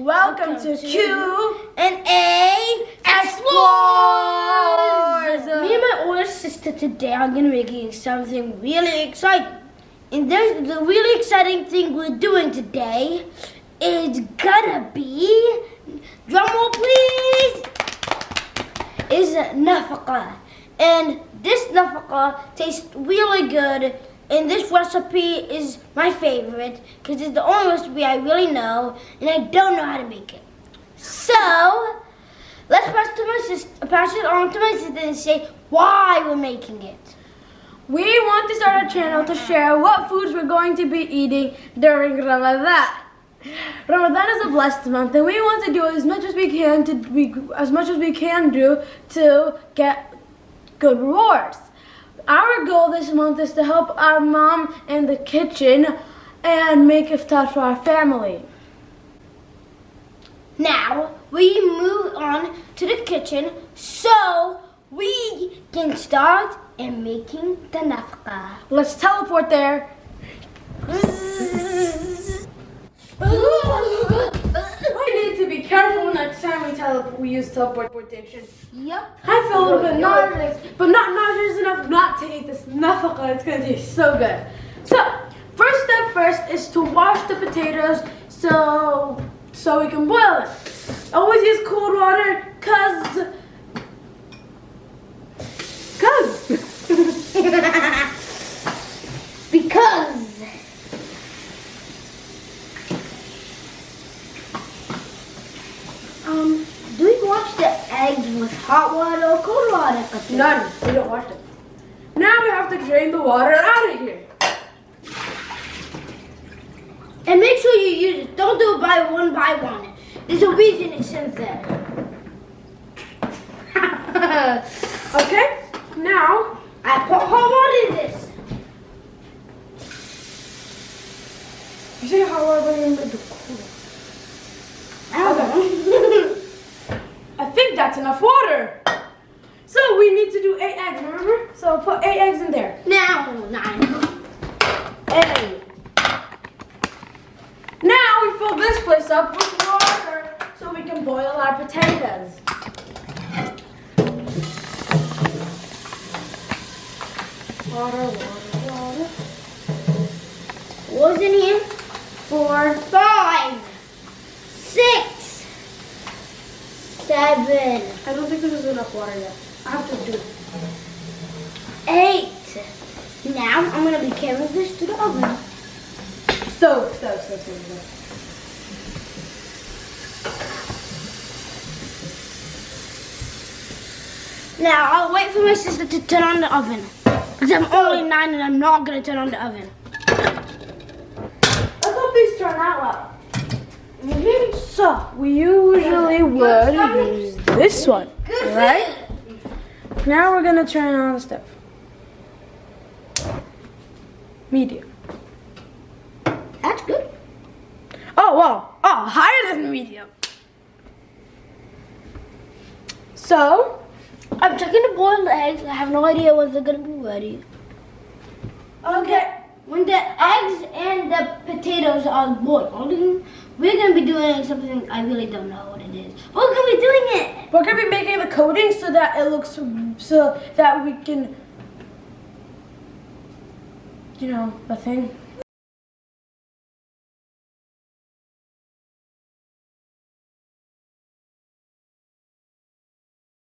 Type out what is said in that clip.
Welcome, to, Q and A Explores. Me and my older sister today are gonna be making something really exciting. And there's the really exciting thing we're doing today is gonna be drum roll please is nafaka. And this nafaka tastes really good and this recipe is my favorite because it's the only recipe I really know and I don't know how to make it. So, let's pass, to my sister, pass it on to my sister and say why we're making it. We want to start a channel to share what foods we're going to be eating during Ramadan. Ramadan is a blessed month and we want to do as much as we can to be as much as we can do to get good rewards. Our goal this month is to help our mom in the kitchen and make iftar for our family. Now, we move on to the kitchen so we can start in making the nafqa. Let's teleport there. we need to be careful next we use teleportation. Yep. I feel a little bit nauseous, but not nauseous enough not to eat this nafaqa. It's gonna taste so good. So, first step first is to wash the potatoes so so we can boil it. Always use cold water, cause because um do we wash the eggs with hot water or cold water? none. We don't wash them. Now we have to drain the water out of here. And make sure you use it. Don't do it by one by one. There's a reason it says that. Okay. Now I put hot water in this. you say how are we gonna do cool? I don't know. I think that's enough water. So we need to do eight eggs, remember? So put eight eggs in there. now nine. Eight. Now we fill this place up with water so we can boil our potatoes. Water, water, water. What's in here? Four, five, six, seven, I don't think there's enough water yet. I have to do it. eight. Now I'm gonna be carrying this to the oven. Stove, stove, stove, stove, stove. Now I'll wait for my sister to turn on the oven. Because I'm only oh. nine and I'm not gonna turn on the oven. Let's hope these turn out well. So, we usually would use this one, right? Now we're gonna turn on the stove. Medium. That's good. Oh, wow. Oh, higher than medium. So, I'm checking the boiled eggs. I have no idea when they're gonna be ready. okay. When the eggs and the potatoes are boiling, we're gonna be doing something I really don't know what it is. We're gonna be doing it. We're gonna be making the coating so that it looks, so that we can, you know, the thing.